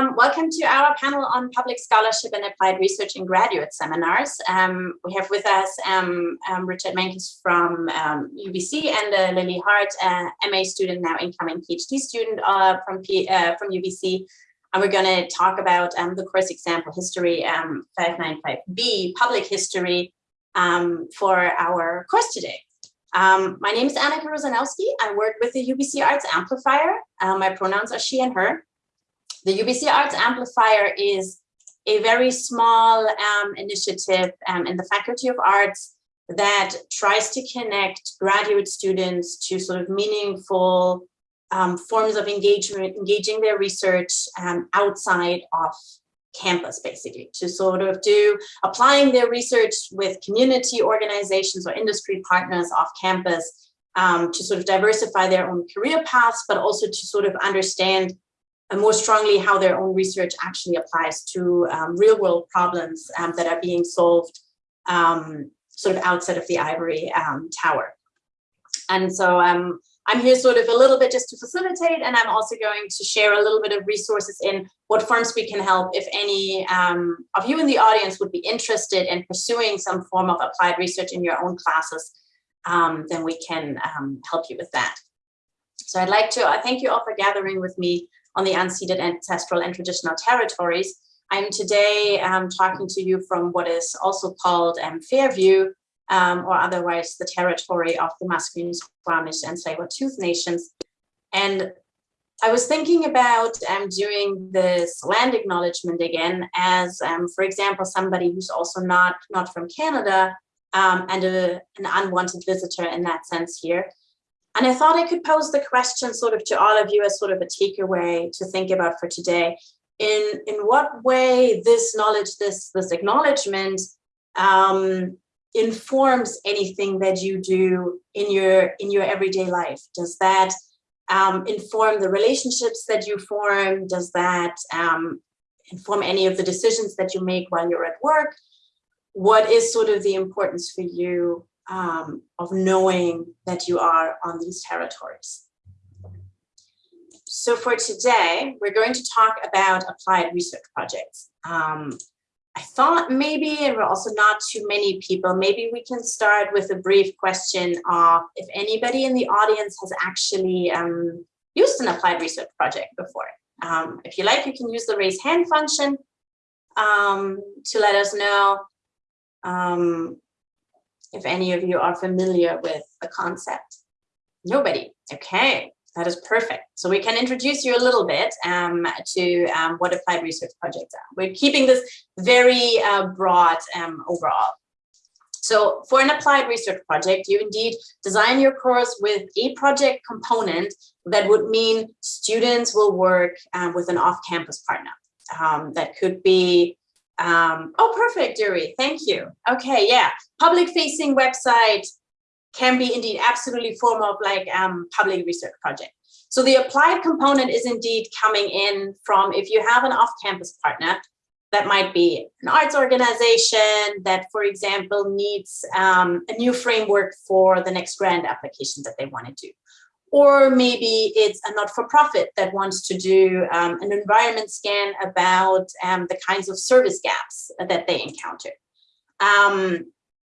um, welcome to our panel on public scholarship and applied research in graduate seminars. Um, we have with us um, um Richard Menkis from UBC um, and uh, Lily Hart, uh, MA student, now incoming PhD student uh, from, P, uh, from UBC. And we're going to talk about um, the course example history 595B, public history, for our course today. Um, my name is Annika Rosanowski. I work with the UBC Arts Amplifier. Uh, my pronouns are she and her. The UBC Arts Amplifier is a very small um, initiative um, in the Faculty of Arts that tries to connect graduate students to sort of meaningful um, forms of engagement, engaging their research um, outside of campus, basically, to sort of do applying their research with community organizations or industry partners off campus um, to sort of diversify their own career paths, but also to sort of understand more strongly how their own research actually applies to um, real world problems um, that are being solved um, sort of outside of the ivory um, tower. And so um, I'm here sort of a little bit just to facilitate, and I'm also going to share a little bit of resources in what forms we can help if any um, of you in the audience would be interested in pursuing some form of applied research in your own classes, then we can help you with that. So I'd like to uh, thank you all for gathering with me on the unceded ancestral and traditional territories. I'm today um, talking to you from what is also called um, Fairview, um, or otherwise the territory of the Musqueam, Squamish, and Tsleil-Waututh nations. And I was thinking about um, doing this land acknowledgement again as, um, for example, somebody who's also not, not from Canada um, and a, an unwanted visitor in that sense here. And I thought I could pose the question sort of to all of you as sort of a takeaway to think about for today. In, in what way this knowledge, this, this acknowledgement um, informs anything that you do in your, in your everyday life? Does that um, inform the relationships that you form? Does that um, inform any of the decisions that you make while you're at work? What is sort of the importance for you um, of knowing that you are on these territories. So for today, we're going to talk about applied research projects. Um, I thought maybe, and we're also not too many people, maybe we can start with a brief question of if anybody in the audience has actually um, used an applied research project before. Um, if you like, you can use the raise hand function um, to let us know. If any of you are familiar with the concept. Nobody. Okay, that is perfect. So we can introduce you a little bit um, to um, what applied research projects are. We're keeping this very uh, broad um, overall. So for an applied research project, you indeed design your course with a project component that would mean students will work um, with an off-campus partner. Um, that could be um, oh, perfect, Yuri. Thank you. Okay, yeah. Public facing website can be indeed absolutely form of like um, public research project. So the applied component is indeed coming in from if you have an off-campus partner, that might be an arts organization that, for example, needs um, a new framework for the next grant application that they want to do or maybe it's a not-for-profit that wants to do um, an environment scan about um, the kinds of service gaps that they encounter. Um,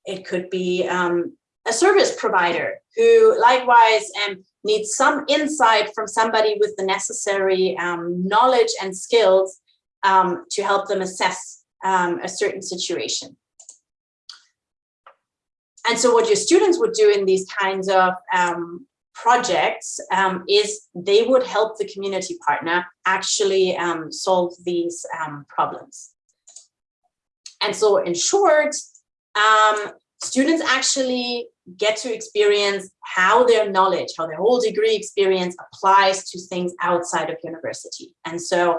it could be um, a service provider who likewise um, needs some insight from somebody with the necessary um, knowledge and skills to help them assess a certain situation. And so what your students would do in these kinds of um, projects um, is they would help the community partner actually um, solve these um, problems. And so in short, um, students actually get to experience how their knowledge, how their whole degree experience applies to things outside of university. And so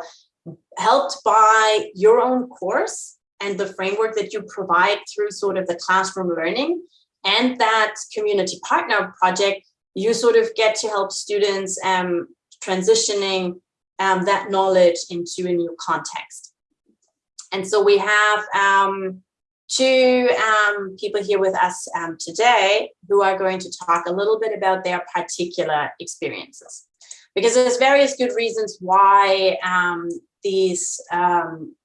helped by your own course and the framework that you provide through sort of the classroom learning and that community partner project you sort of get to help students um, transitioning um, that knowledge into a new context. And so we have um, two um, people here with us um, today who are going to talk a little bit about their particular experiences. Because there's various good reasons why um, these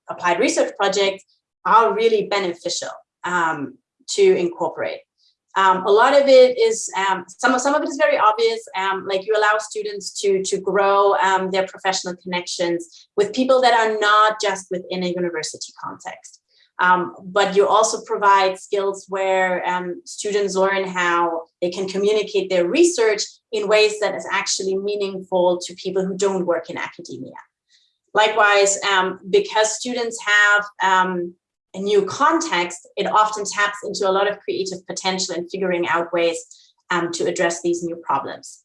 applied research projects are really beneficial to incorporate. Um, a lot of it is, um, some, of, some of it is very obvious, um, like you allow students to, to grow um, their professional connections with people that are not just within a university context. Um, but you also provide skills where um, students learn how they can communicate their research in ways that is actually meaningful to people who don't work in academia. Likewise, because students have a new context, it often taps into a lot of creative potential in figuring out ways um, to address these new problems.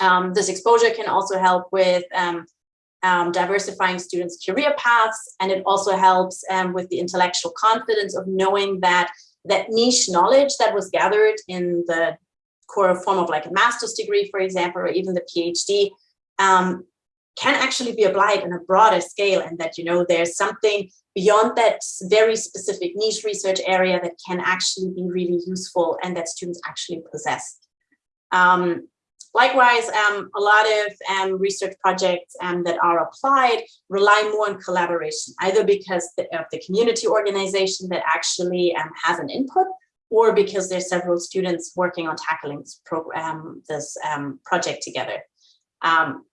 Um, this exposure can also help with um, um diversifying students' career paths, and it also helps um, with the intellectual confidence of knowing that that niche knowledge that was gathered in the core form of like a master's degree, for example, or even the PhD, um, can actually be applied on a broader scale and that, you know, there's something beyond that very specific niche research area that can actually be really useful and that students actually possess. Um, likewise, um, a lot of um, research projects um, that are applied rely more on collaboration, either because the, of the community organization that actually um, has an input or because there's several students working on tackling this, program, this um, project together.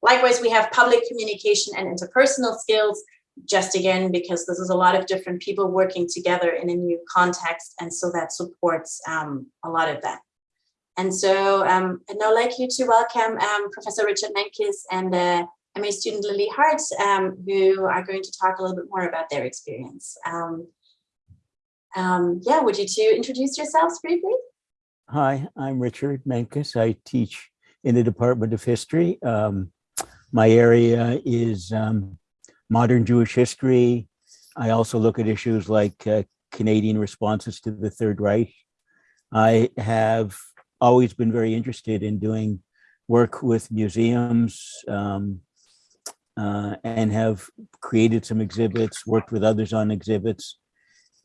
Likewise, we have public communication and interpersonal skills just again, because this is a lot of different people working together in a new context. And so that supports um, a lot of that. And so um, I'd now like you to welcome um, Professor Richard Menkis and uh, MA student Lily Hart, um, who are going to talk a little bit more about their experience. Um, um, yeah, would you two introduce yourselves briefly? Hi, I'm Richard Menkis. I teach in the Department of History. my area is modern Jewish history. I also look at issues like uh, Canadian responses to the Third Reich. I have always been very interested in doing work with museums um, uh, and have created some exhibits, worked with others on exhibits.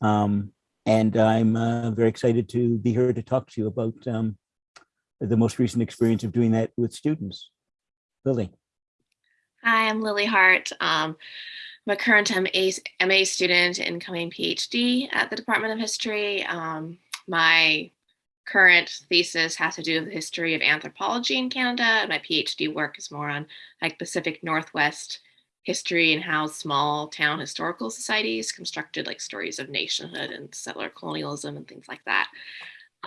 Um, and I'm uh, very excited to be here to talk to you about um, the most recent experience of doing that with students. Lily. Hi, I'm Lily Hart. Um, I'm a current MA, MA student, incoming PhD at the Department of History. Um, my current thesis has to do with the history of anthropology in Canada. And my PhD work is more on like Pacific Northwest history and how small town historical societies constructed like stories of nationhood and settler colonialism and things like that.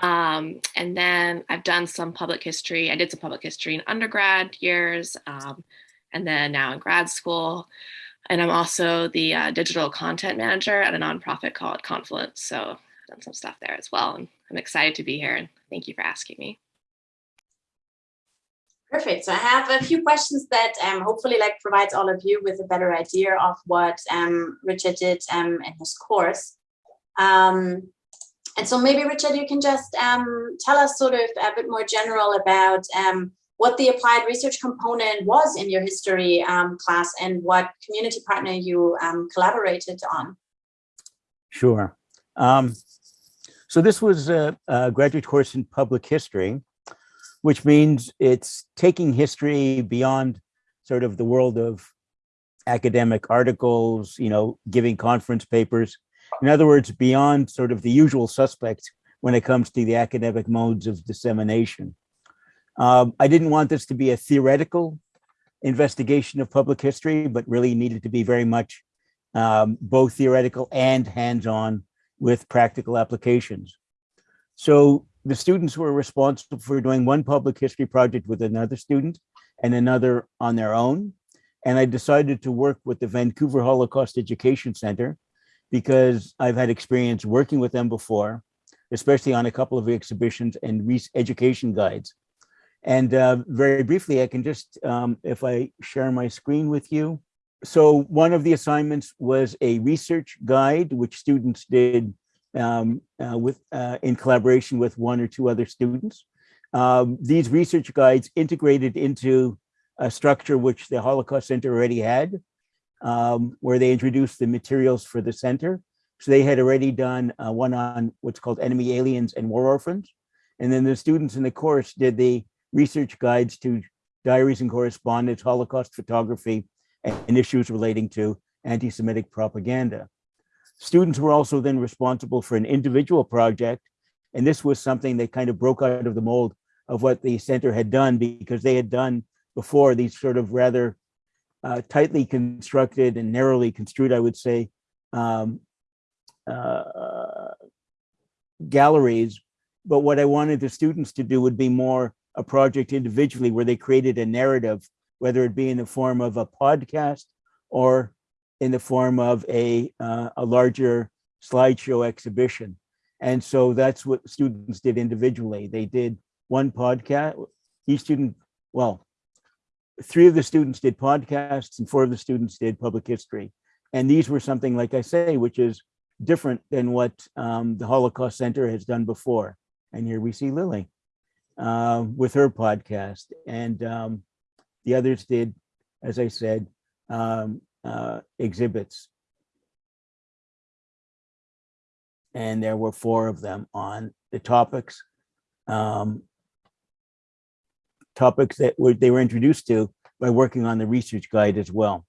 Um, and then I've done some public history. I did some public history in undergrad years. Um, and then now in grad school. And I'm also the uh, digital content manager at a nonprofit called Confluence. So I've done some stuff there as well. And I'm excited to be here and thank you for asking me. Perfect. So I have a few questions that um, hopefully like provides all of you with a better idea of what um, Richard did um, in his course. Um, and so maybe Richard, you can just um, tell us sort of a bit more general about um, what the applied research component was in your history um, class and what community partner you um, collaborated on. Sure. Um, so this was a, a, graduate course in public history, which means it's taking history beyond sort of the world of academic articles, you know, giving conference papers. In other words, beyond sort of the usual suspects when it comes to the academic modes of dissemination. Um, I didn't want this to be a theoretical investigation of public history, but really needed to be very much um, both theoretical and hands-on with practical applications. So the students were responsible for doing one public history project with another student and another on their own. And I decided to work with the Vancouver Holocaust Education Center because I've had experience working with them before, especially on a couple of exhibitions and education guides. And uh, very briefly, I can just, um, if I share my screen with you. So one of the assignments was a research guide, which students did um, uh, with uh, in collaboration with one or two other students. Um, these research guides integrated into a structure which the Holocaust Center already had, um, where they introduced the materials for the center. So they had already done uh, one on what's called enemy aliens and war orphans. And then the students in the course did the research guides to diaries and correspondence, Holocaust photography, and issues relating to anti-Semitic propaganda. Students were also then responsible for an individual project, and this was something that kind of broke out of the mold of what the center had done because they had done before these sort of rather uh, tightly constructed and narrowly construed, I would say, um, uh, galleries. But what I wanted the students to do would be more a project individually where they created a narrative, whether it be in the form of a podcast or in the form of a, uh, a larger slideshow exhibition. And so that's what students did individually. They did one podcast, each student, well, three of the students did podcasts and four of the students did public history. And these were something, like I say, which is different than what um, the Holocaust Center has done before. And here we see Lily uh, with her podcast. And um, the others did, as I said, um, uh, exhibits. And there were four of them on the topics um, topics that were, they were introduced to by working on the research guide as well.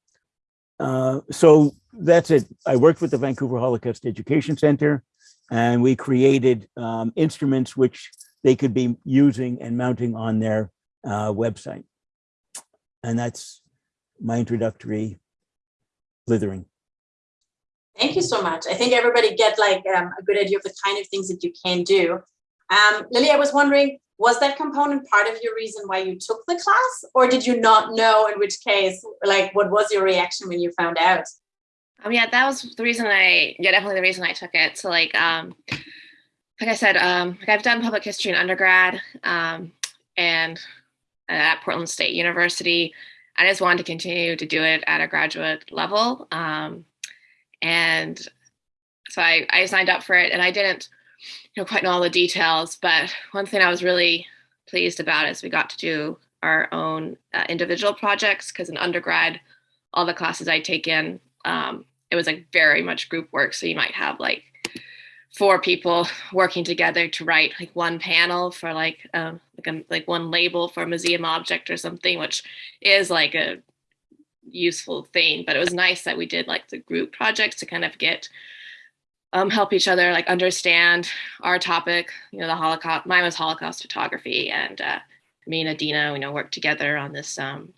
Uh, so that's it. I worked with the Vancouver Holocaust Education Center and we created um, instruments which they could be using and mounting on their uh, website. And that's my introductory blithering. Thank you so much. I think everybody get like um, a good idea of the kind of things that you can do. Um, Lily, I was wondering, was that component part of your reason why you took the class or did you not know in which case like what was your reaction when you found out? Um yeah that was the reason i yeah definitely the reason i took it. So like um like i said um like i've done public history in undergrad um and at portland state university. I just wanted to continue to do it at a graduate level um and so i i signed up for it and i didn't you know, quite know all the details, but one thing I was really pleased about is we got to do our own uh, individual projects because in undergrad, all the classes I take in, um, it was like very much group work. So you might have like four people working together to write like one panel for like um, like a, like one label for a museum object or something, which is like a useful thing. But it was nice that we did like the group projects to kind of get um, help each other like understand our topic. You know, the Holocaust. Mine was Holocaust photography, and uh, me and Adina, you know, worked together on this um,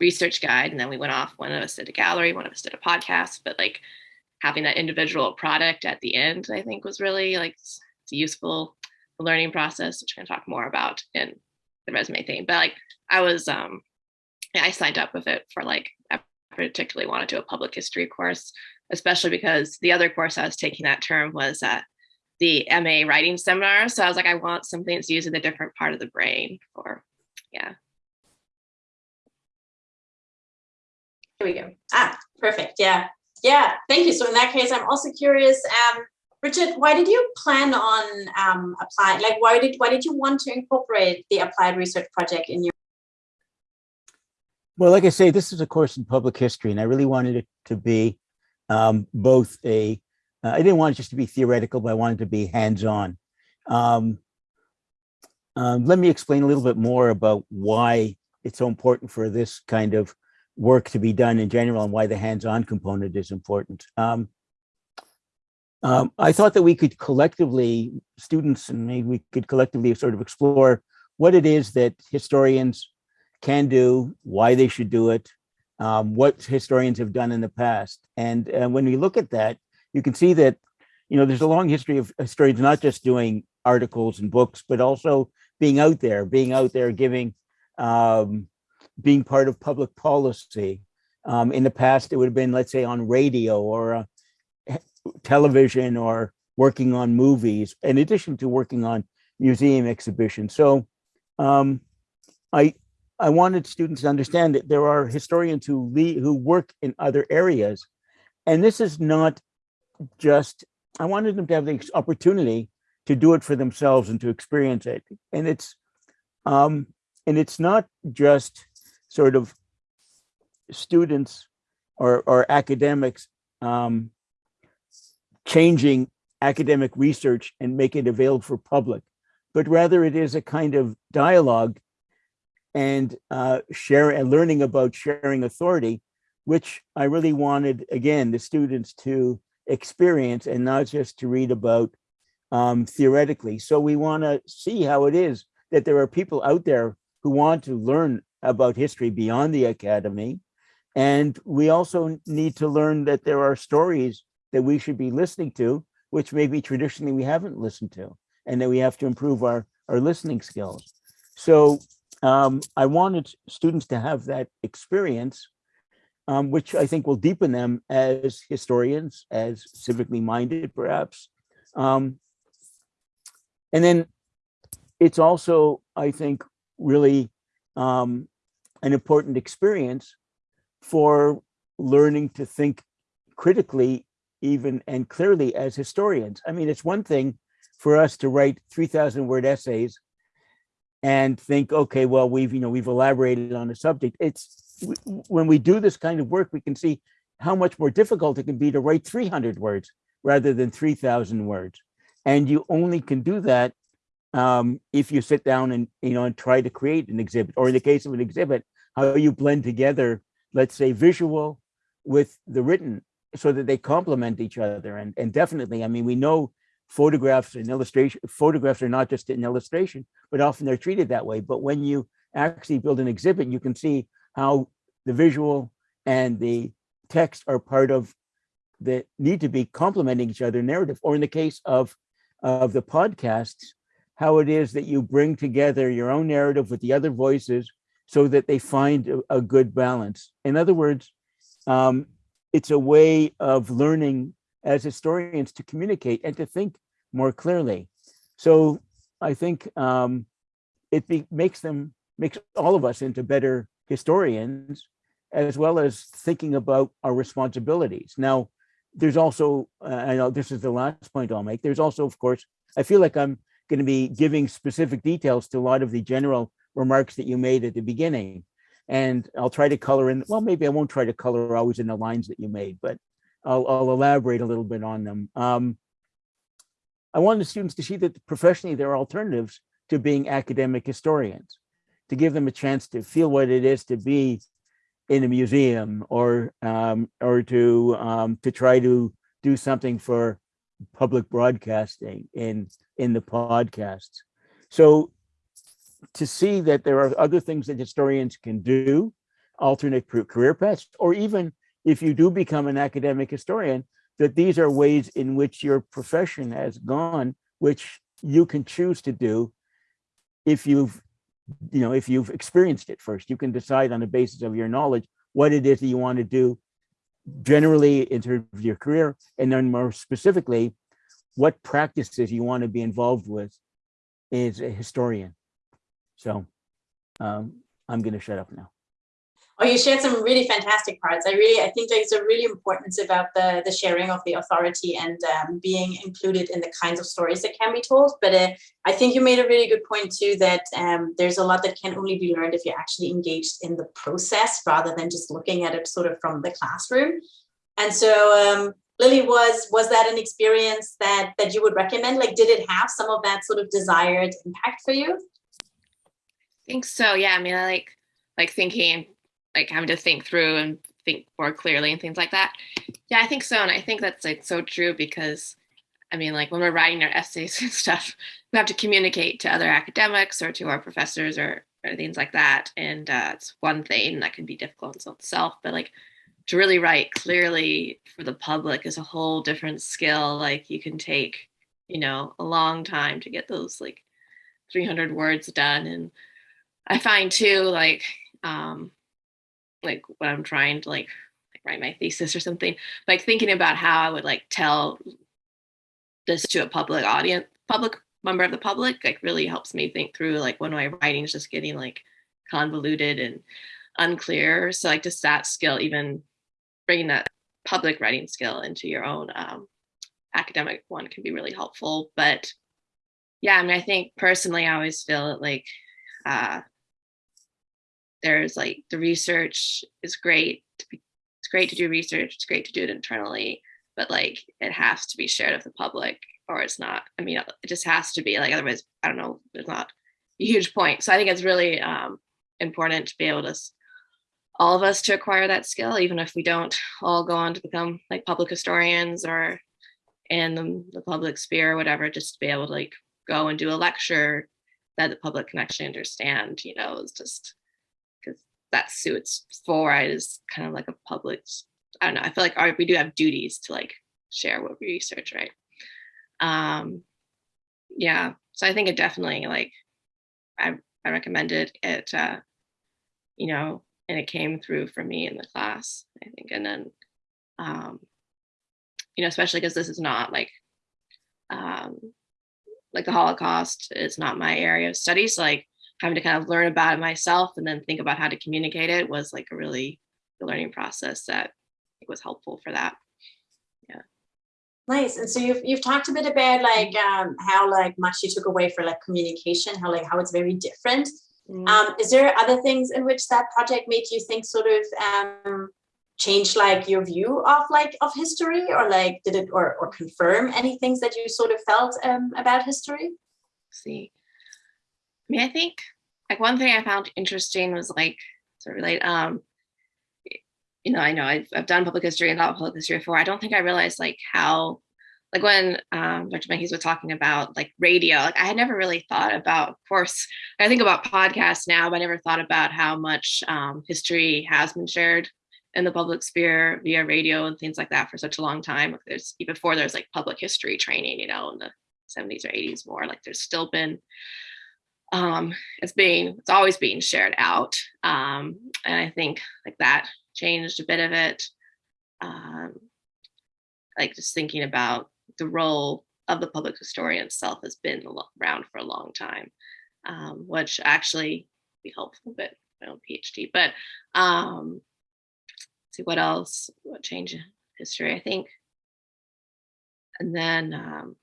research guide, and then we went off. One of us did a gallery, one of us did a podcast. But like having that individual product at the end, I think was really like it's a useful learning process, which I'm gonna talk more about in the resume thing. But like I was, um, I signed up with it for like I particularly wanted to do a public history course especially because the other course I was taking that term was uh, the MA writing seminar. So I was like, I want something that's using a different part of the brain for, yeah. Here we go. Ah, perfect. Yeah. Yeah. Thank you. So in that case, I'm also curious, um, Richard, why did you plan on um, applying? Like, why did why did you want to incorporate the applied research project in your? Well, like I say, this is a course in public history, and I really wanted it to be um, both a, uh, I didn't want it just to be theoretical, but I wanted to be hands-on. Um, um, let me explain a little bit more about why it's so important for this kind of work to be done in general and why the hands-on component is important. Um, um, I thought that we could collectively, students and maybe we could collectively sort of explore what it is that historians can do, why they should do it, um, what historians have done in the past. And uh, when we look at that, you can see that, you know, there's a long history of historians not just doing articles and books, but also being out there, being out there, giving, um, being part of public policy. Um, in the past, it would have been, let's say, on radio or uh, television or working on movies, in addition to working on museum exhibitions. So um, I, I wanted students to understand that there are historians who lead, who work in other areas. And this is not just, I wanted them to have the opportunity to do it for themselves and to experience it. And it's, um, and it's not just sort of students or, or academics um, changing academic research and make it available for public, but rather it is a kind of dialogue and uh, share and learning about sharing authority which I really wanted, again, the students to experience and not just to read about um, theoretically. So we want to see how it is that there are people out there who want to learn about history beyond the academy. And we also need to learn that there are stories that we should be listening to, which maybe traditionally we haven't listened to, and that we have to improve our, our listening skills. So um, I wanted students to have that experience, um, which I think will deepen them as historians, as civically minded, perhaps. Um, and then it's also, I think, really um, an important experience for learning to think critically even and clearly as historians. I mean, it's one thing for us to write 3000 word essays and think, okay, well, we've, you know, we've elaborated on a subject. It's when we do this kind of work, we can see how much more difficult it can be to write 300 words rather than 3000 words. And you only can do that um, if you sit down and, you know, and try to create an exhibit, or in the case of an exhibit, how you blend together, let's say visual with the written so that they complement each other. And, and definitely, I mean, we know photographs and illustration, photographs are not just an illustration, but often they're treated that way. But when you actually build an exhibit, you can see how the visual and the text are part of that need to be complementing each other narrative. Or in the case of, of the podcasts, how it is that you bring together your own narrative with the other voices so that they find a, a good balance. In other words, um, it's a way of learning as historians to communicate and to think more clearly. So I think um, it be, makes them, makes all of us into better historians, as well as thinking about our responsibilities. Now, there's also, uh, I know this is the last point I'll make, there's also, of course, I feel like I'm going to be giving specific details to a lot of the general remarks that you made at the beginning. And I'll try to color in, well, maybe I won't try to color always in the lines that you made, but I'll, I'll elaborate a little bit on them. Um, I want the students to see that professionally there are alternatives to being academic historians, to give them a chance to feel what it is to be in a museum or um, or to um, to try to do something for public broadcasting in in the podcasts. So to see that there are other things that historians can do, alternate career paths, or even if you do become an academic historian, that these are ways in which your profession has gone, which you can choose to do if you've, you know, if you've experienced it first. You can decide on the basis of your knowledge what it is that you want to do generally in terms of your career, and then more specifically, what practices you want to be involved with as a historian. So um, I'm going to shut up now. Oh, you shared some really fantastic parts. I really, I think there's a really importance about the, the sharing of the authority and um, being included in the kinds of stories that can be told. But uh, I think you made a really good point too, that um, there's a lot that can only be learned if you're actually engaged in the process rather than just looking at it sort of from the classroom. And so um, Lily, was was that an experience that that you would recommend? Like, did it have some of that sort of desired impact for you? I think so. Yeah. I mean, I like like thinking, like having to think through and think more clearly and things like that. Yeah, I think so, and I think that's like so true because, I mean, like when we're writing our essays and stuff, we have to communicate to other academics or to our professors or, or things like that, and uh, it's one thing that can be difficult in itself. But like to really write clearly for the public is a whole different skill. Like you can take, you know, a long time to get those like 300 words done. And I find too, like, um, like when I'm trying to like, like write my thesis or something, like thinking about how I would like tell this to a public audience, public member of the public, like really helps me think through like when my writing is just getting like convoluted and unclear. So like just that skill, even bringing that public writing skill into your own um, academic one can be really helpful. But yeah, I mean, I think personally, I always feel like uh, there's like the research is great. It's great to do research. It's great to do it internally, but like it has to be shared with the public or it's not. I mean, it just has to be like, otherwise, I don't know, there's not a huge point. So I think it's really um, important to be able to all of us to acquire that skill, even if we don't all go on to become like public historians or in the, the public sphere or whatever, just to be able to like go and do a lecture that the public can actually understand, you know, is just because suits for? Is kind of like a public, I don't know, I feel like our, we do have duties to like share what we research, right? Um, yeah, so I think it definitely like, I, I recommended it, uh, you know, and it came through for me in the class, I think. And then, um, you know, especially because this is not like, um, like the Holocaust is not my area of studies. Like having to kind of learn about it myself and then think about how to communicate it was like a really the learning process that was helpful for that. Yeah. Nice. And so you've you've talked a bit about like um, how like much you took away for like communication, how like how it's very different. Mm. Um, is there other things in which that project made you think sort of um, change like your view of like of history or like did it or, or confirm any things that you sort of felt um, about history? Let's see, I mean, I think like one thing I found interesting was like sort of relate, um, you know, I know I've, I've done public history and thought public history before. I don't think I realized like how like when um, Dr. Menkis was talking about like radio, like I had never really thought about, of course, I think about podcasts now, but I never thought about how much um, history has been shared in the public sphere via radio and things like that for such a long time. Like there's before there's like public history training, you know, in the 70s or 80s more, like there's still been um it's being it's always being shared out. Um and I think like that changed a bit of it. Um like just thinking about the role of the public historian itself has been around for a long time, um, which actually be helpful a bit my own PhD. But um, see what else, what change history, I think. And then, um,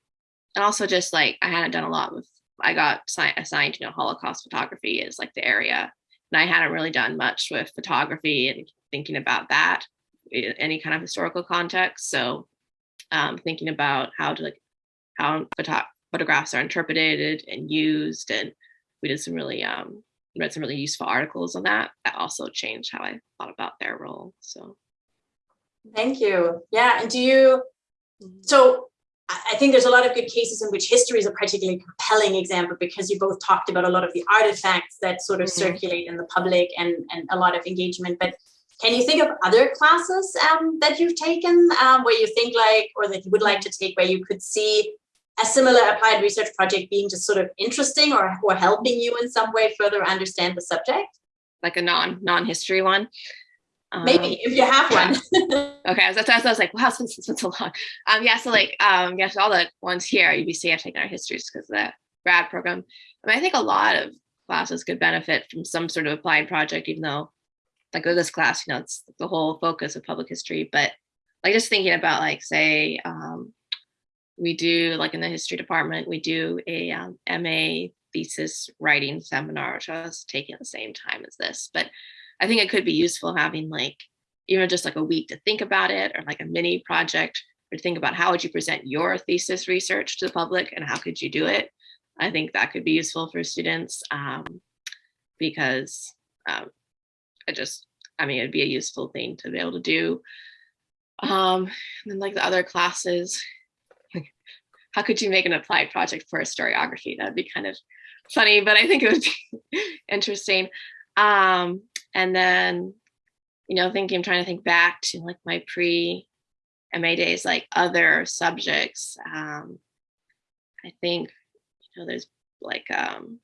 and also just like I hadn't done a lot with, I got assigned, you know, Holocaust photography is like the area. And I hadn't really done much with photography and thinking about that in any kind of historical context. So um, thinking about how to like, how photo photographs are interpreted and used. And we did some really um, read some really useful articles on that. That also changed how I thought about their role. So thank you. Yeah. And do you, so I think there's a lot of good cases in which history is a particularly compelling example because you both talked about a lot of the artifacts that sort of mm -hmm. circulate in the public and, and a lot of engagement. But can you think of other classes um, that you've taken um, where you think like, or that you would like to take where you could see a similar applied research project being just sort of interesting or, or helping you in some way further understand the subject? Like a non non-history one? Maybe um, if you have one. okay, so, so I was like, wow, it's been, it's been so long. Um, yeah, so like, um, yes, all the ones here at UBC have taken our histories because of the grad program. I mean, I think a lot of classes could benefit from some sort of applied project, even though like with this class, you know, it's the whole focus of public history, but like just thinking about like, say, um, we do like in the history department, we do a um, MA thesis writing seminar, which I was taking at the same time as this. But I think it could be useful having like, even just like a week to think about it or like a mini project or think about how would you present your thesis research to the public and how could you do it? I think that could be useful for students um, because um, I just, I mean, it'd be a useful thing to be able to do. Um, and then like the other classes, how could you make an applied project for historiography? That'd be kind of funny, but I think it would be interesting. Um, and then, you know, thinking, I'm trying to think back to like my pre MA days, like other subjects. Um, I think, you know, there's like, um,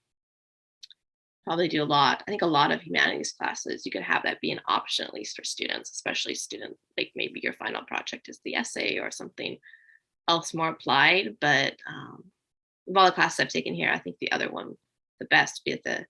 probably do a lot. I think a lot of humanities classes, you could have that be an option, at least for students, especially students, like maybe your final project is the essay or something else more applied, but um, of all the classes I've taken here, I think the other one, the best, be the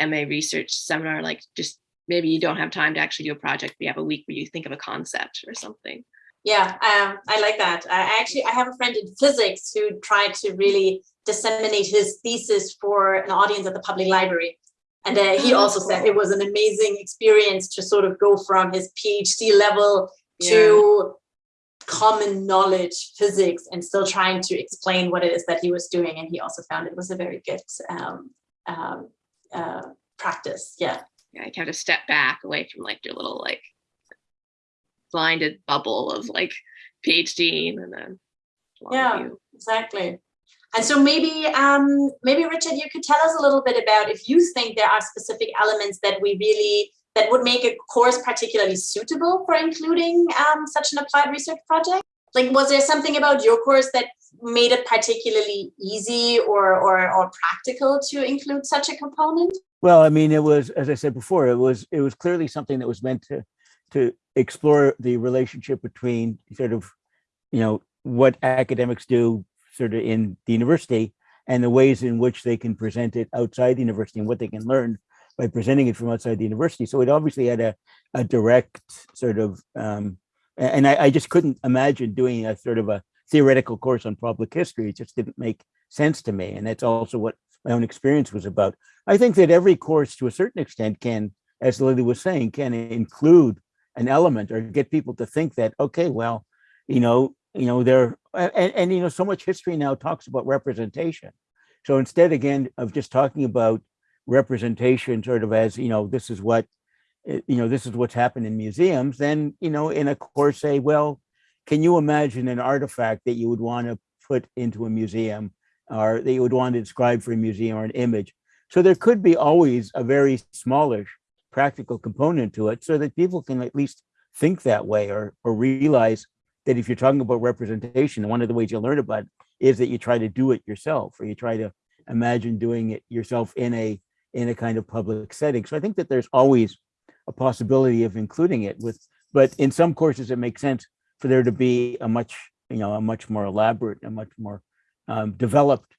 MA research seminar, like just maybe you don't have time to actually do a project, but you have a week where you think of a concept or something. Yeah, um, I like that. I actually, I have a friend in physics who tried to really disseminate his thesis for an audience at the public library. And uh, he also said it was an amazing experience to sort of go from his PhD level yeah. to common knowledge physics and still trying to explain what it is that he was doing. And he also found it was a very good um, um, uh, practice. Yeah. yeah, you have to step back away from like your little like blinded bubble of like PhD and then Yeah. Exactly. And so maybe, um, maybe Richard, you could tell us a little bit about if you think there are specific elements that we really that would make a course particularly suitable for including um, such an applied research project. Like, was there something about your course that made it particularly easy or or, or practical to include such a component? Well, I mean, it was, as I said before, it was, it was clearly something that was meant to, to explore the relationship between sort of, you know, what academics do sort of in the university and the ways in which they can present it outside the university and what they can learn by presenting it from outside the university. So it obviously had a, a direct sort of, um, and I, I just couldn't imagine doing a sort of a theoretical course on public history. It just didn't make sense to me. And that's also what my own experience was about. I think that every course to a certain extent can, as Lily was saying, can include an element or get people to think that, okay, well, you know, you know, there, and, and, you know, so much history now talks about representation. So instead, again, of just talking about representation sort of as, you know, this is what, eh, you know, this is what's happened in museums, then, you know, in a course say, well, can you imagine an artifact that you would want to put into a museum or that you would want to describe for a museum or an image? So there could be always a very smallish practical component to it so that people can at least think that way or, or realize that if you're talking about representation, one of the ways you learn about it is that you try to do it yourself or you try to imagine doing it yourself in a in a kind of public setting. So I think that there's always a possibility of including it with, but in some courses it makes sense for there to be a much, you know, a much more elaborate, a much more um, developed,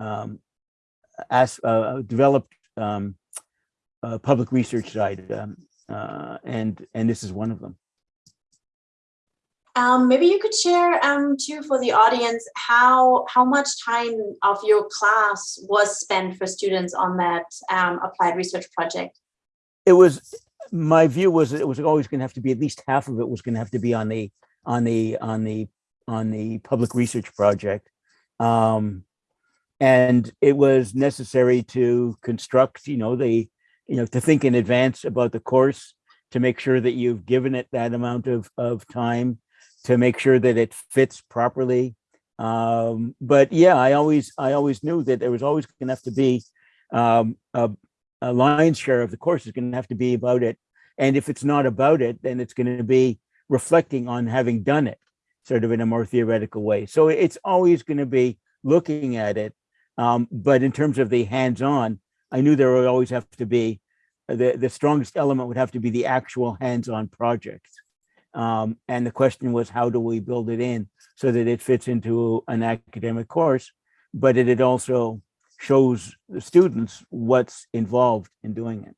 um, as uh, developed um, uh, public research side, um, uh, and and this is one of them. Um, maybe you could share um, too for the audience how how much time of your class was spent for students on that um, applied research project. It was my view was that it was always going to have to be at least half of it was going to have to be on the on the on the on the public research project, um, and it was necessary to construct, you know, the you know to think in advance about the course to make sure that you've given it that amount of of time to make sure that it fits properly. Um, but yeah, I always I always knew that there was always going to have to be um, a, a lion's share of the course is going to have to be about it. And if it's not about it, then it's going to be reflecting on having done it, sort of in a more theoretical way. So it's always going to be looking at it. Um, but in terms of the hands-on, I knew there would always have to be the the strongest element would have to be the actual hands-on project. Um, and the question was, how do we build it in so that it fits into an academic course, but it, it also shows the students what's involved in doing it.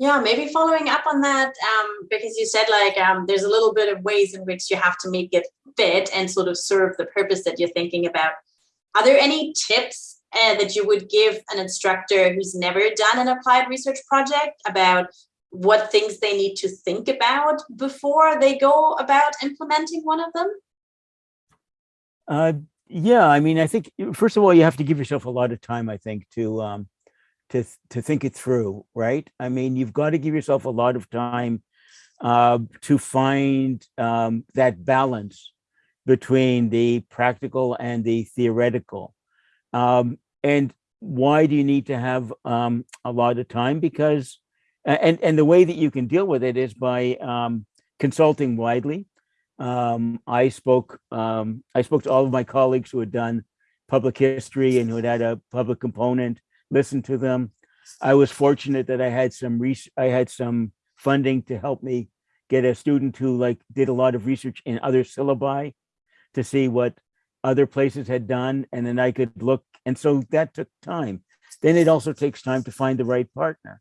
Yeah, maybe following up on that, um, because you said like um, there's a little bit of ways in which you have to make it fit and sort of serve the purpose that you're thinking about. Are there any tips uh, that you would give an instructor who's never done an applied research project about what things they need to think about before they go about implementing one of them? Uh, yeah, I mean, I think first of all, you have to give yourself a lot of time. I think to um, to to think it through, right? I mean, you've got to give yourself a lot of time uh, to find um, that balance between the practical and the theoretical. Um, and why do you need to have um, a lot of time? Because and and the way that you can deal with it is by um, consulting widely. Um, I spoke um, I spoke to all of my colleagues who had done public history and who had had a public component. Listened to them. I was fortunate that I had some I had some funding to help me get a student who like did a lot of research in other syllabi to see what other places had done, and then I could look. And so that took time. Then it also takes time to find the right partner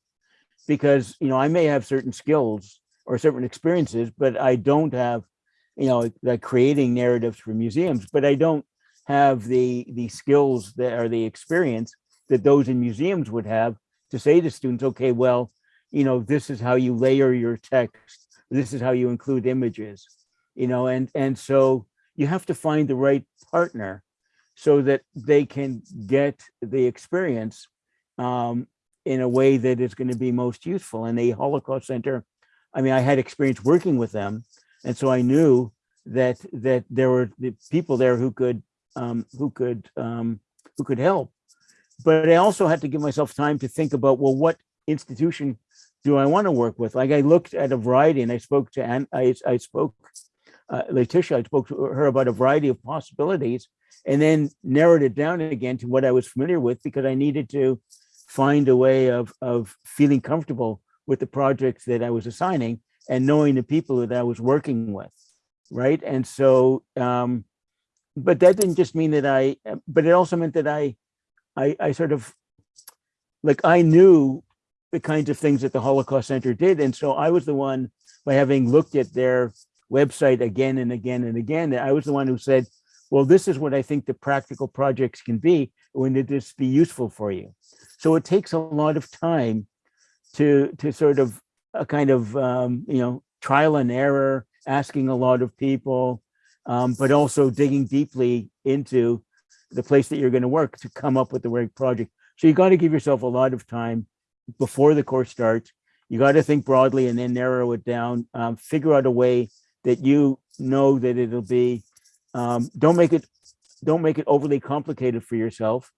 because you know I may have certain skills or certain experiences, but I don't have you know like creating narratives for museums, but I don't have the the skills that are the experience that those in museums would have to say to students, okay, well, you know, this is how you layer your text. This is how you include images, you know, and and so you have to find the right partner so that they can get the experience um, in a way that is going to be most useful. And the Holocaust Center, I mean, I had experience working with them, and so I knew that that there were people there who could um, who could um, who could help. But I also had to give myself time to think about well, what institution do I want to work with? Like I looked at a variety, and I spoke to and I I spoke uh, Letitia. I spoke to her about a variety of possibilities, and then narrowed it down again to what I was familiar with because I needed to find a way of of feeling comfortable with the projects that I was assigning and knowing the people that I was working with, right? And so, um, but that didn't just mean that I, but it also meant that I, I, I sort of, like I knew the kinds of things that the Holocaust Center did, and so I was the one by having looked at their website again and again and again. I was the one who said, well, this is what I think the practical projects can be when it this be useful for you. So it takes a lot of time to to sort of a kind of um, you know trial and error, asking a lot of people, um, but also digging deeply into the place that you're going to work to come up with the right project. So you got to give yourself a lot of time before the course starts. You got to think broadly and then narrow it down. Um, figure out a way that you know that it'll be. Um, don't make it don't make it overly complicated for yourself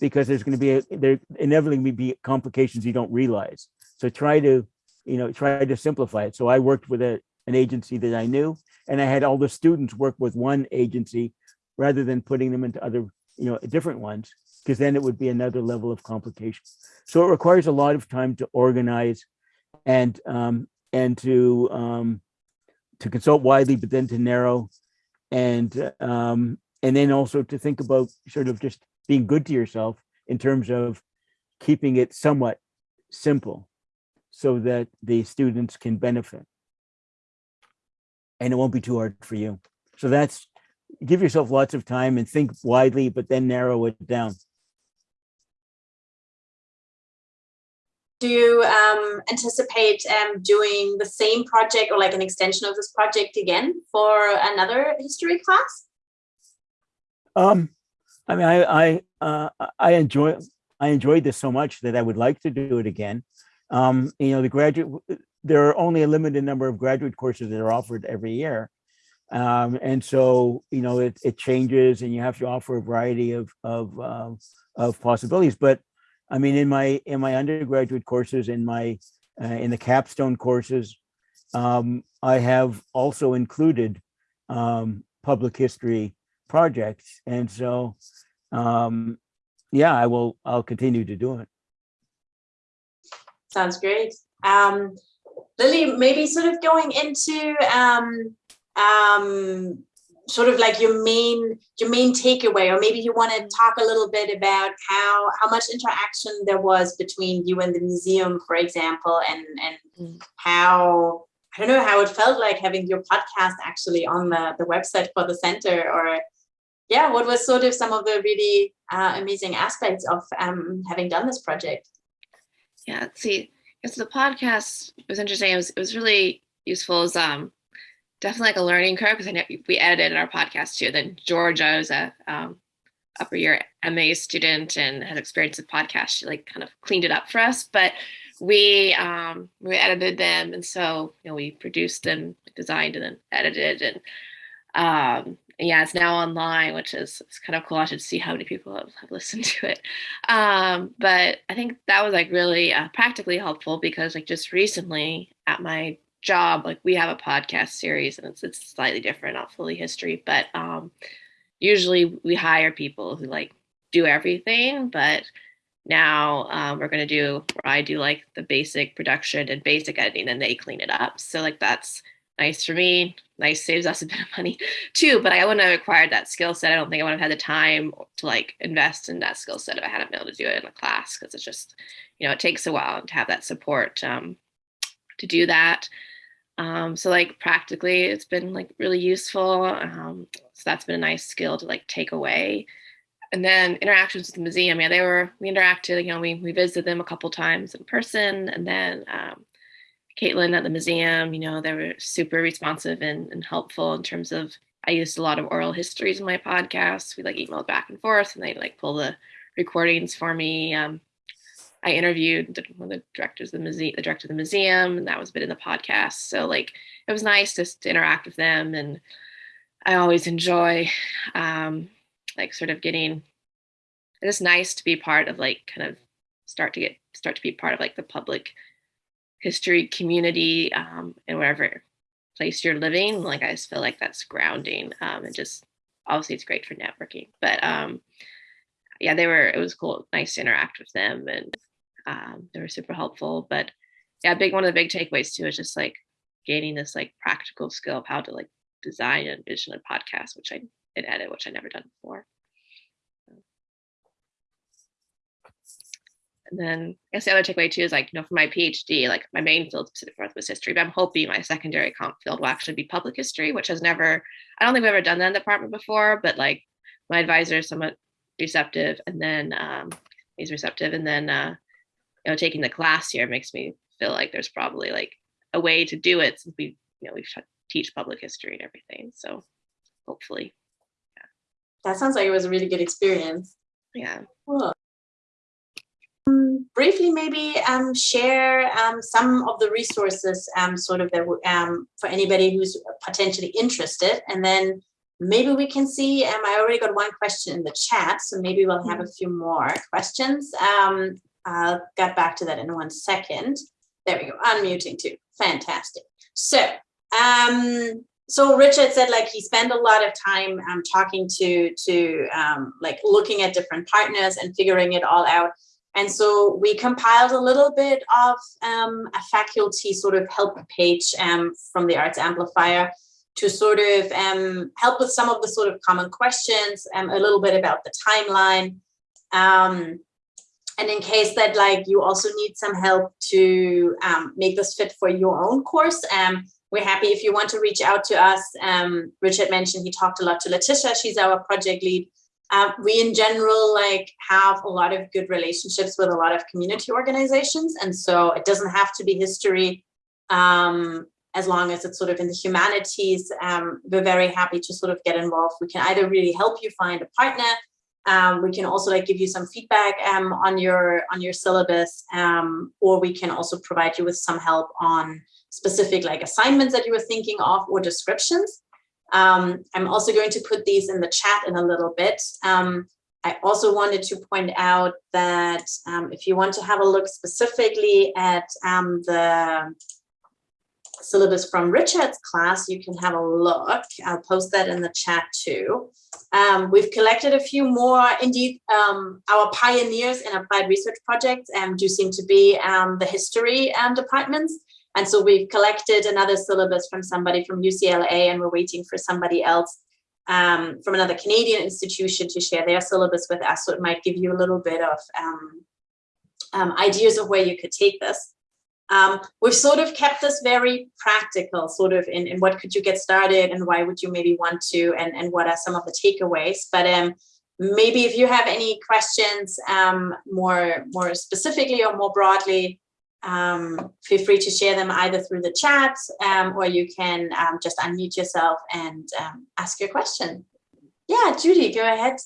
because there's going to be a, there inevitably be complications you don't realize. So try to, you know, try to simplify it. So I worked with a, an agency that I knew, and I had all the students work with one agency rather than putting them into other, you know, different ones, because then it would be another level of complication. So it requires a lot of time to organize and um, and to um, to consult widely, but then to narrow and um, and then also to think about sort of just being good to yourself in terms of keeping it somewhat simple so that the students can benefit. And it won't be too hard for you. So that's, give yourself lots of time and think widely, but then narrow it down. Do you um, anticipate um, doing the same project or like an extension of this project again for another history class? Um, I mean, I I uh, I enjoy I enjoyed this so much that I would like to do it again. Um, you know, the graduate, there are only a limited number of graduate courses that are offered every year. Um, and so, you know, it, it changes and you have to offer a variety of, of, uh, of possibilities. But I mean, in my, in my undergraduate courses, in my, uh, in the capstone courses, um, I have also included um, public history projects. And so, um, yeah, I will, I'll continue to do it. Sounds great. Um, Lily, maybe sort of going into um, um, sort of like your main your main takeaway, or maybe you want to talk a little bit about how how much interaction there was between you and the museum, for example, and and mm. how I don't know how it felt like having your podcast actually on the the website for the center, or yeah, what was sort of some of the really uh, amazing aspects of um, having done this project? Yeah, see, it's the podcast was interesting. It was it was really useful. It was um definitely like a learning curve because I know we edited our podcast too. Then Georgia was a um, upper year MA student and had experience with podcasts. She like kind of cleaned it up for us, but we um we edited them and so you know we produced and designed and then edited and um yeah, it's now online, which is it's kind of cool. I should see how many people have, have listened to it. Um, but I think that was like really uh, practically helpful because like just recently at my job, like we have a podcast series and it's it's slightly different, not fully history, but um, usually we hire people who like do everything, but now um, we're going to do i do like the basic production and basic editing and they clean it up so like that's nice for me nice saves us a bit of money too but i wouldn't have acquired that skill set. I don't think i would have had the time to like invest in that skill set if i hadn't been able to do it in a class because it's just you know it takes a while to have that support um, to do that. Um, so like practically it's been like really useful um, so that's been a nice skill to like take away. And then interactions with the museum yeah they were we interacted you know we, we visited them a couple times in person and then um, Caitlin at the museum, you know, they were super responsive and, and helpful in terms of I used a lot of oral histories in my podcast. We like emailed back and forth and they like pull the recordings for me. Um, I interviewed the, one of the directors of the museum, the director of the museum, and that was a bit in the podcast. So like it was nice just to interact with them, and I always enjoy um, like sort of getting. It's nice to be part of like kind of start to get start to be part of like the public history community um, and wherever place you're living. Like I just feel like that's grounding um, and just obviously it's great for networking. But um, yeah, they were it was cool, nice to interact with them and um, they were super helpful. But yeah, big one of the big takeaways too is just like gaining this like practical skill of how to like design and envision a podcast, which I and edit, which I never done before. And then I guess the other takeaway too is like, you know, for my PhD, like my main field is Pacific Northwest history, but I'm hoping my secondary comp field will actually be public history, which has never, I don't think we've ever done that in the department before, but like my advisor is somewhat receptive and then um, he's receptive. And then, uh, you know, taking the class here makes me feel like there's probably like a way to do it since we, you know, we teach public history and everything. So hopefully. Yeah. That sounds like it was a really good experience. Yeah. Cool briefly maybe um, share um, some of the resources um, sort of that um, for anybody who's potentially interested. And then maybe we can see um, I already got one question in the chat so maybe we'll have a mm-hmm. few more questions. Um, I'll get back to that in one second. There we go unmuting too. Fantastic. So um so Richard said like he spent a lot of time um, talking to to um, like looking at different partners and figuring it all out and so we compiled a little bit of um, a faculty sort of help page um, from the Arts Amplifier to sort of um, help with some of the sort of common questions, um, a little bit about the timeline. Um, and in case that like you also need some help to um, make this fit for your own course, we're happy if you want to reach out to us. Richard mentioned he talked a lot to Letitia, she's our project lead. Um, we in general like have a lot of good relationships with a lot of community organizations and so it doesn't have to be history um, as long as it's sort of in the humanities um, we're very happy to sort of get involved. We can either really help you find a partner um, we can also like give you some feedback um, on your on your syllabus or we can also provide you with some help on specific like assignments that you were thinking of or descriptions um, I'm also going to put these in the chat in a little bit. Um, I also wanted to point out that um, if you want to have a look specifically at um, the syllabus from Richard's class, you can have a look. I'll post that in the chat too. Um, we've collected a few more. Indeed, um, our pioneers in applied research projects and do seem to be the history departments. And so we've collected another syllabus from somebody from UCLA and we're waiting for somebody else um, from another Canadian institution to share their syllabus with us. So it might give you a little bit of um, um, ideas of where you could take this. Um, we've sort of kept this very practical, sort of in, in what could you get started and why would you maybe want to and, and what are some of the takeaways. But um, maybe if you have any questions um, more, more specifically or more broadly, um, feel free to share them either through the chat um, or you can um, just unmute yourself and um, ask your question. Yeah, Judy, go ahead.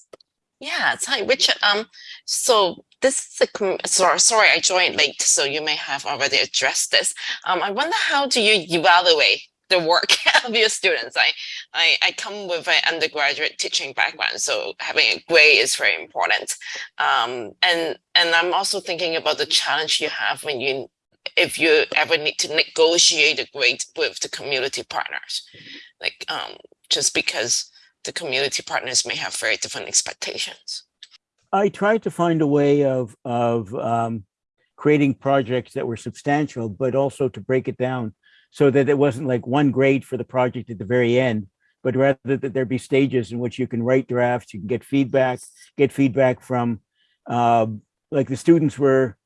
Yeah, hi, Richard. Um, so this is a, sorry, sorry, I joined late, so you may have already addressed this. Um, I wonder how do you evaluate the work of your students. I, I, I come with an undergraduate teaching background, so having a grade is very important. Um, and, and I'm also thinking about the challenge you have when you, if you ever need to negotiate a grade with the community partners, like um, just because the community partners may have very different expectations. I tried to find a way of, of um, creating projects that were substantial, but also to break it down so that it wasn't like one grade for the project at the very end, but rather that there be stages in which you can write drafts, you can get feedback, get feedback from, uh, like the students were,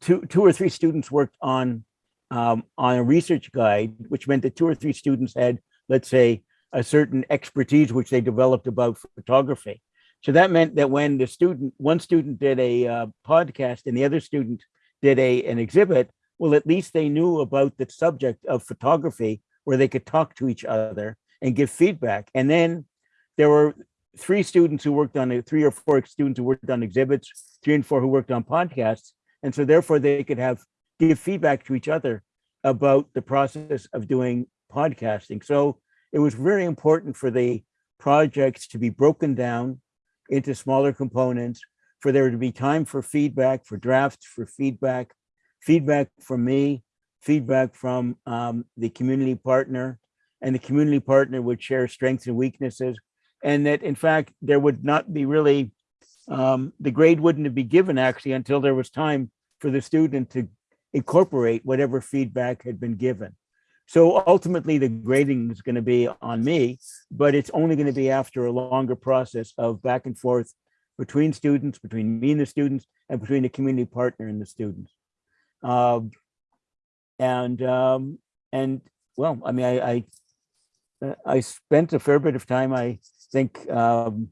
two, two or three students worked on, um, on a research guide, which meant that two or three students had, let's say, a certain expertise which they developed about photography. So that meant that when the student, one student did a uh, podcast and the other student did a an exhibit, well, at least they knew about the subject of photography where they could talk to each other and give feedback. And then there were three students who worked on three or four students who worked on exhibits, three and four who worked on podcasts. And so therefore they could have, give feedback to each other about the process of doing podcasting. So it was very important for the projects to be broken down into smaller components, for there to be time for feedback, for drafts, for feedback, feedback from me, feedback from um, the community partner, and the community partner would share strengths and weaknesses. And that in fact, there would not be really, um, the grade wouldn't be given actually until there was time for the student to incorporate whatever feedback had been given. So ultimately the grading is going to be on me, but it's only going to be after a longer process of back and forth between students, between me and the students, and between the community partner and the students. Um, and um, and well, I mean, I, I I spent a fair bit of time, I think, um,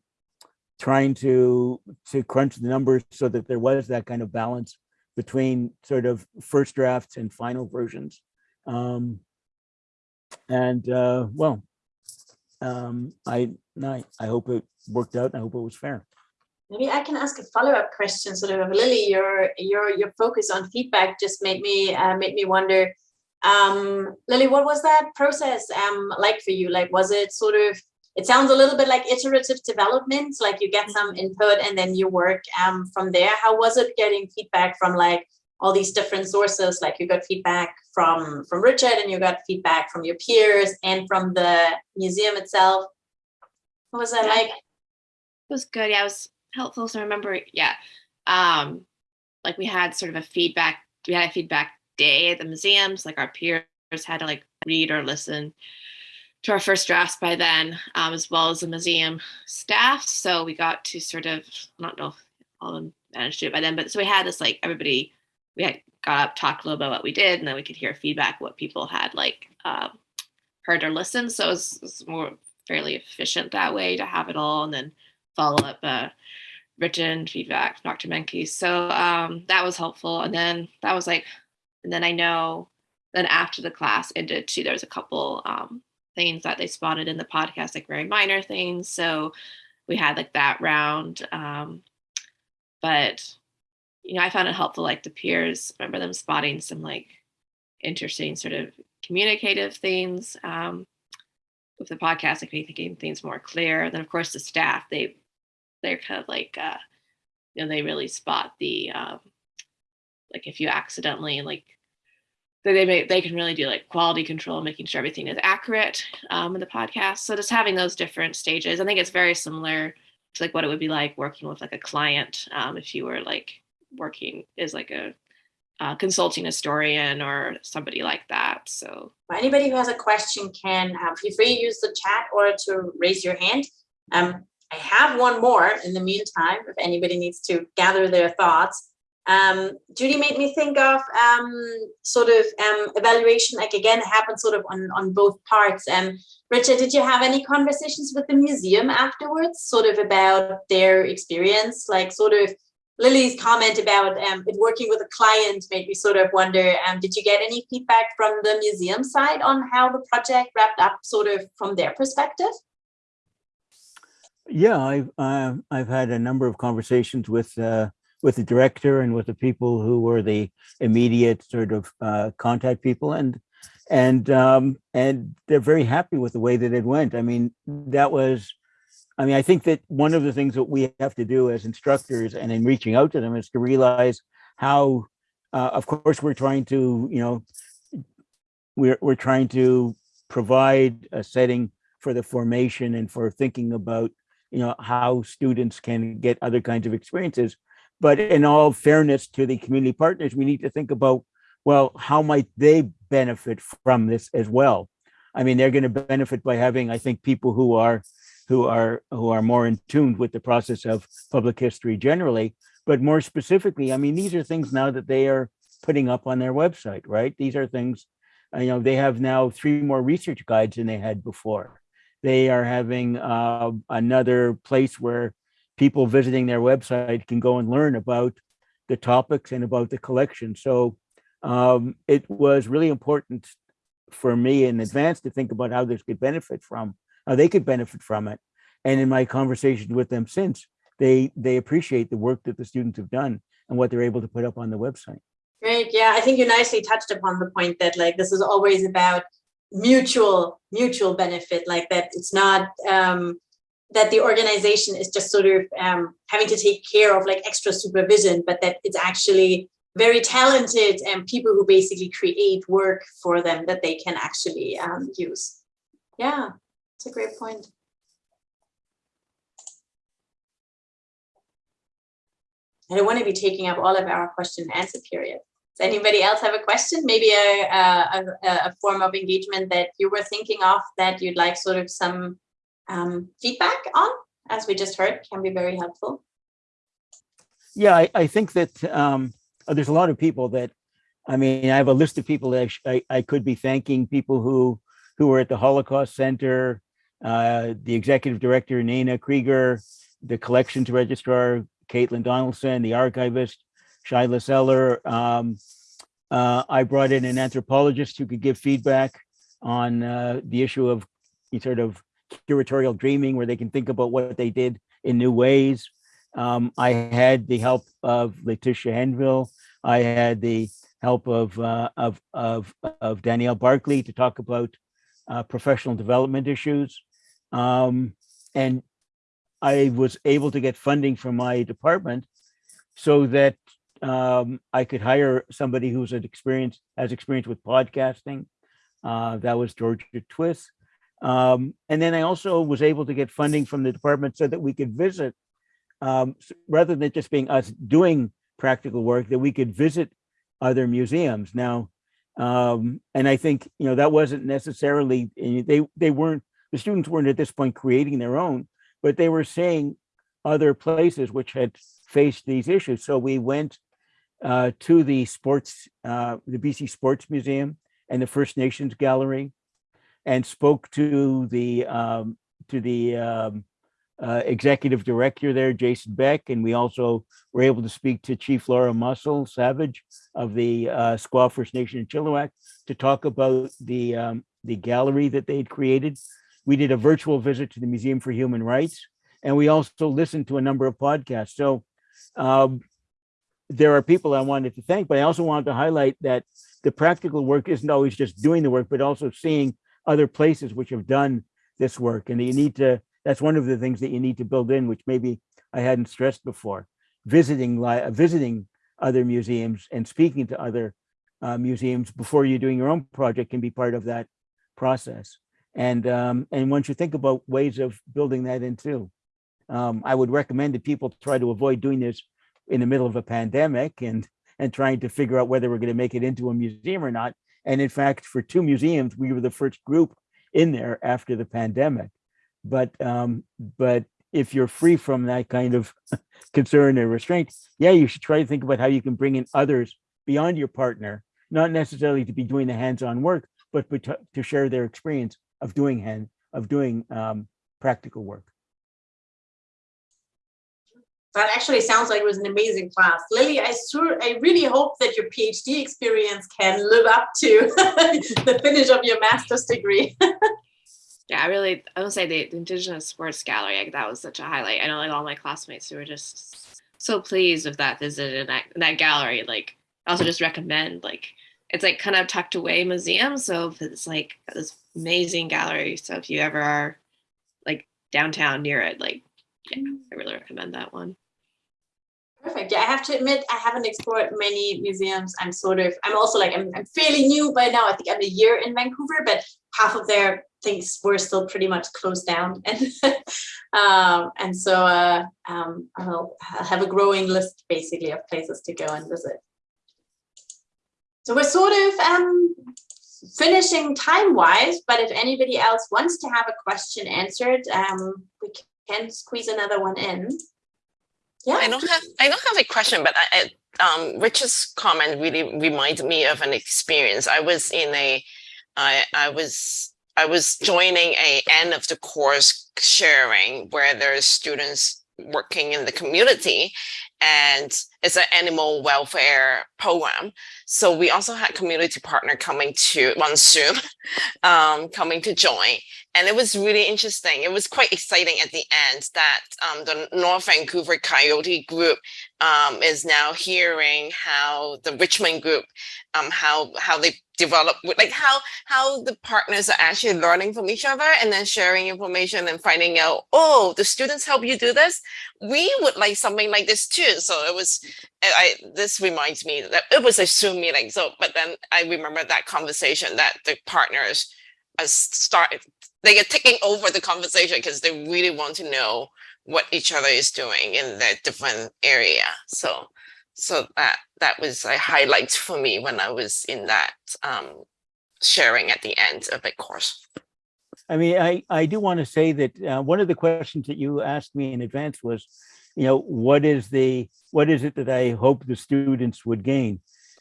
trying to to crunch the numbers so that there was that kind of balance between sort of first drafts and final versions. Um, and uh, well, um, I, I I hope it worked out. I hope it was fair. Maybe I can ask a follow-up question. Sort of, Lily, your your your focus on feedback just made me uh, made me wonder. Um, Lily, what was that process um, like for you? Like, was it sort of? It sounds a little bit like iterative development. Like you get some input and then you work um, from there. How was it getting feedback from like all these different sources? Like you got feedback from from Richard and you got feedback from your peers and from the museum itself. What was that Yeah. like? It was good. Yeah, it was helpful. So I remember, yeah, um, like we had sort of a feedback, we had a feedback day at the museums, like our peers had to like read or listen to our first drafts by then, um, as well as the museum staff. So we got to sort of, I don't know if all of them managed to do it by then, but so we had this like everybody, we had got up, talked a little bit about what we did, and then we could hear feedback, what people had like um, heard or listened. So it was, it was more fairly efficient that way to have it all and then follow up uh, written feedback from Dr. Menkis. So um, that was helpful. And then that was like, and then I know then after the class ended too, there was a couple um, things that they spotted in the podcast, like very minor things. So we had like that round. Um, but, you know, I found it helpful, like the peers, remember them spotting some like interesting sort of communicative things um, with the podcast, like making things more clear. Then of course the staff, they they're kind of like uh you know they really spot the um like if you accidentally like they they, may, they can really do like quality control making sure everything is accurate um in the podcast so just having those different stages i think it's very similar to like what it would be like working with like a client um if you were like working as like a uh, consulting historian or somebody like that so Anybody who has a question can uh, feel free to use the chat or to raise your hand. Um, I have one more in the meantime, if anybody needs to gather their thoughts. Um, Judy made me think of um, sort of um, evaluation, like again, it happened sort of on, on both parts. Um, Richard, did you have any conversations with the museum afterwards, sort of about their experience, like sort of Lily's comment about um, it working with a client made me sort of wonder, um, did you get any feedback from the museum side on how the project wrapped up sort of from their perspective? Yeah, I've uh, I've had a number of conversations with uh, with the director and with the people who were the immediate sort of uh, contact people, and and um, and they're very happy with the way that it went. I mean, that was, I mean, I think that one of the things that we have to do as instructors and in reaching out to them is to realize how, uh, of course, we're trying to, you know, we're we're trying to provide a setting for the formation and for thinking about you know how students can get other kinds of experiences but in all fairness to the community partners we need to think about well how might they benefit from this as well? I mean they're going to benefit by having i think people who are who are who are more in tune with the process of public history generally. But more specifically i mean these are things now that they are putting up on their website right? These are things you know they have now three more research guides than they had before. They are having uh, another place where people visiting their website can go and learn about the topics and about the collection. So um, it was really important for me in advance to think about how this could benefit from, how they could benefit from it. And in my conversations with them since, they they appreciate the work that the students have done and what they're able to put up on the website. Great. Yeah, I think you nicely touched upon the point that like this is always about mutual mutual benefit, like that it's not um, that the organization is just sort of um, having to take care of like extra supervision, but that it's actually very talented and people who basically create work for them that they can actually um, use. Yeah, it's a great point. I don't want to be taking up all of our question and answer period. Does anybody else have a question? Maybe a, a, a, form of engagement that you were thinking of that you'd like sort of some um, feedback on, as we just heard, can be very helpful. Yeah, I, I think that um, there's a lot of people that, I mean, I have a list of people that I, I could be thanking, people who, who were at the Holocaust Center, uh, the executive director, Nina Krieger, the collections registrar, Caitlin Donaldson, the archivist, Shyla Seller. Um, uh, I brought in an anthropologist who could give feedback on uh, the issue of sort of curatorial dreaming, where they can think about what they did in new ways. Um, I had the help of Letitia Henville. I had the help of uh, of, of of Danielle Barkley to talk about uh, professional development issues, um, and I was able to get funding from my department so that um, I could hire somebody who's an experience has experience with podcasting. Uh, that was Georgia Twist. Um, and then I also was able to get funding from the department so that we could visit, um, rather than just being us doing practical work, that we could visit other museums. Now, um, and I think, you know, that wasn't necessarily, they, they weren't, the students weren't at this point creating their own, but they were seeing other places which had faced these issues. So we went uh, to the sports, uh, the BC Sports Museum and the First Nations Gallery, and spoke to the um, to the um, uh, executive director there, Jason Beck, and we also were able to speak to Chief Laura Muscle Savage of the uh, Skwah First Nation in Chilliwack to talk about the um, the gallery that they'd created we did a virtual visit to the Museum for Human Rights, and we also listened to a number of podcasts. So um, there are people I wanted to thank, but I also wanted to highlight that the practical work isn't always just doing the work, but also seeing other places which have done this work. And you need to, that's one of the things that you need to build in, which maybe I hadn't stressed before. Visiting, visiting other museums and speaking to other uh, museums before you're doing your own project can be part of that process. And um, and once you think about ways of building that in too, um, I would recommend that people try to avoid doing this in the middle of a pandemic and and trying to figure out whether we're going to make it into a museum or not. And in fact, for two museums, we were the first group in there after the pandemic. But um, but if you're free from that kind of concern and restraint, yeah, you should try to think about how you can bring in others beyond your partner, not necessarily to be doing the hands-on work, but to share their experience of doing hand of doing um, practical work. That actually sounds like it was an amazing class. Lily, I sure, I really hope that your PhD experience can live up to the finish of your master's degree. yeah, I really, I would say the, Indigenous Sports Gallery, like, that was such a highlight. I know like all my classmates who were just so pleased with that visit in that, that gallery. Like, I also just recommend like it's like kind of tucked away museum. So it's like this amazing gallery. So if you ever are like downtown near it, like, yeah, I really recommend that one. Perfect. Yeah, I have to admit, I haven't explored many museums. I'm sort of, I'm also like, I'm, I'm fairly new by now. I think I'm a year in Vancouver, but half of their things were still pretty much closed down. And um, and so uh, um, I'll, have a growing list basically of places to go and visit. So we're sort of um, finishing time-wise, but if anybody else wants to have a question answered, um, we can squeeze another one in. Yeah. I don't have I don't have a question, but I, um, Richard's comment really reminded me of an experience. I was in a, I I was I was joining a end of the course sharing where there's students working in the community and it's an animal welfare program. So we also had community partner coming to on Zoom, um, coming to join. And it was really interesting. It was quite exciting at the end that um, the North Vancouver Coyote group um, is now hearing how the Richmond group, um, how how they develop, like how how the partners are actually learning from each other and then sharing information and finding out, oh, the students help you do this. We would like something like this too. So it was, I this reminds me that it was a Zoom meeting. So, but then I remember that conversation that the partners start they are taking over the conversation because they really want to know what each other is doing in their different area. So so that that was a highlight for me when I was in that um, sharing at the end of the course. I mean, I, I do want to say that uh, one of the questions that you asked me in advance was, you know, what is the what is it that I hope the students would gain?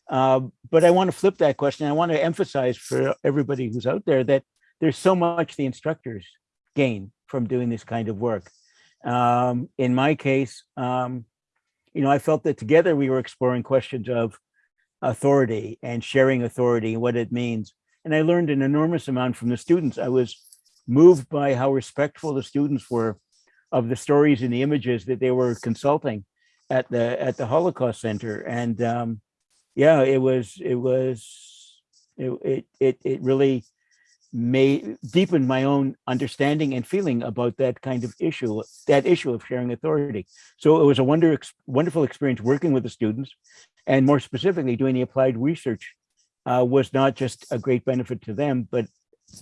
Uh, but I want to flip that question. I want to emphasize for everybody who's out there that there's so much the instructors gain from doing this kind of work. Um, in my case, um, you know, I felt that together we were exploring questions of authority and sharing authority and what it means. And I learned an enormous amount from the students. I was moved by how respectful the students were of the stories and the images that they were consulting at the at the Holocaust Center. And um, yeah, it was it was it it it, really made deepened my own understanding and feeling about that kind of issue, that issue of sharing authority. So it was a wonder, wonderful experience working with the students and more specifically doing the applied research uh, was not just a great benefit to them, but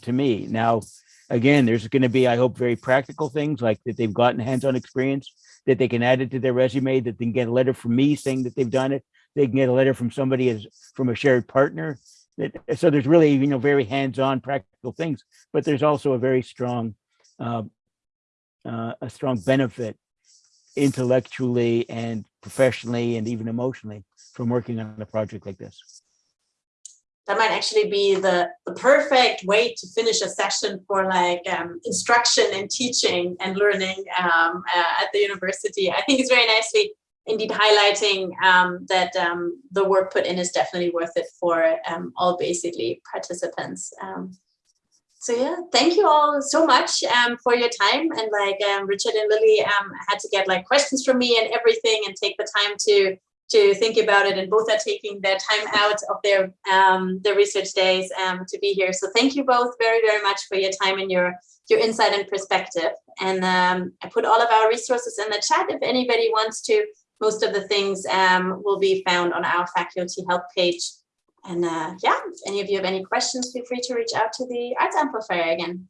to me. Now, again, there's going to be, I hope, very practical things like that they've gotten hands-on experience, that they can add it to their resume, that they can get a letter from me saying that they've done it. They can get a letter from somebody as from a shared partner That, so there's really you know very hands-on practical things but there's also a very strong uh, uh, a strong benefit intellectually and professionally and even emotionally from working on a project like this that might actually be the, the perfect way to finish a session for like um, instruction and teaching and learning um, uh, at the university. I think it's very nicely indeed highlighting um, that um, the work put in is definitely worth it for um, all basically participants. Um, so yeah, thank you all so much um, for your time. And like um, Richard and Lily had to get like questions from me and everything and take the time to to think about it and both are taking their time out of their their research days to be here. So thank you both very, very much for your time and your your insight and perspective. And I put all of our resources in the chat if anybody wants to most of the things um, will be found on our faculty help page. And uh, yeah, if any of you have any questions, feel free to reach out to the Arts Amplifier again.